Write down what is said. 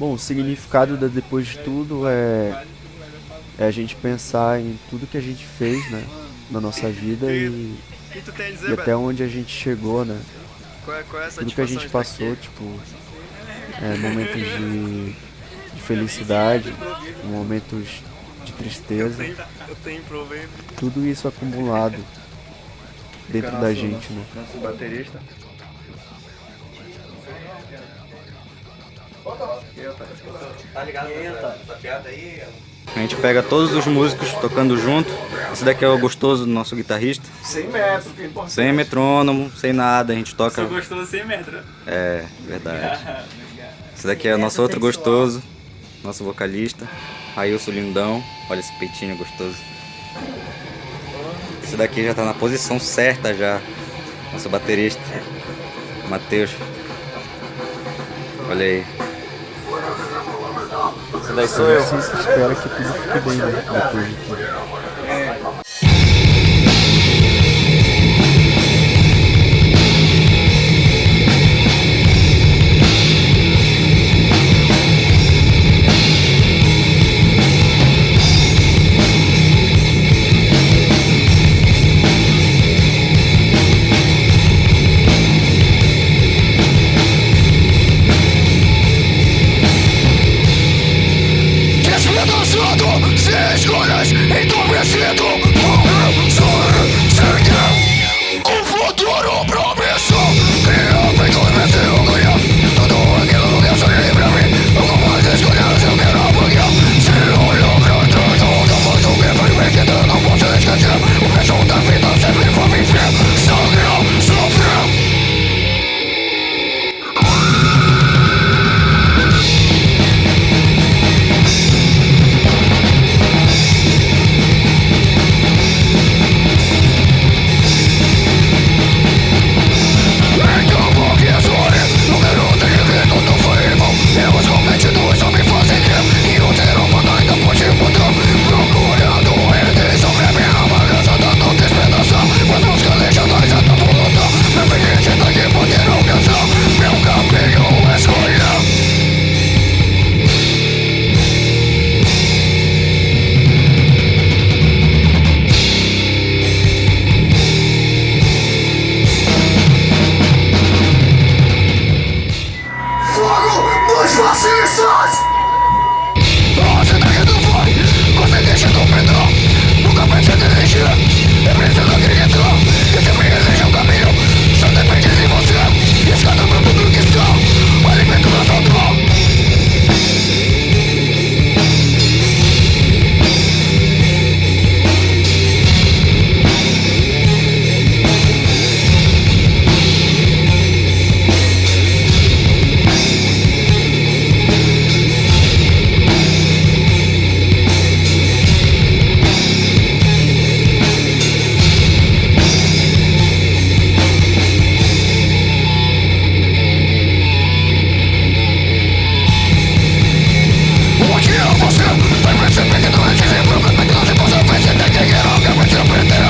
Bom, o significado da Depois de Tudo é, é a gente pensar em tudo que a gente fez, né? Na nossa vida e, e até onde a gente chegou, né? É, tudo que a gente passou, tipo, é, momentos de, de felicidade, momentos de tristeza. Tudo isso acumulado dentro da gente, né? Nosso baterista. Tá ligado essa piada aí? A gente pega todos os músicos tocando junto. Esse daqui é o gostoso do nosso guitarrista. Sem metro, que é importante. Sem metrônomo, sem nada, a gente toca. Sou gostoso sem metro. É, verdade. Esse daqui é o nosso outro gostoso, nosso vocalista. Ailson Lindão. Olha esse peitinho gostoso. Esse daqui já tá na posição certa já. Nosso baterista. Matheus. Olha aí. Esse daí sou eu. Que tudo fique bem, né? Depois de tudo. Você deixa do pedrão Nunca pensa em Open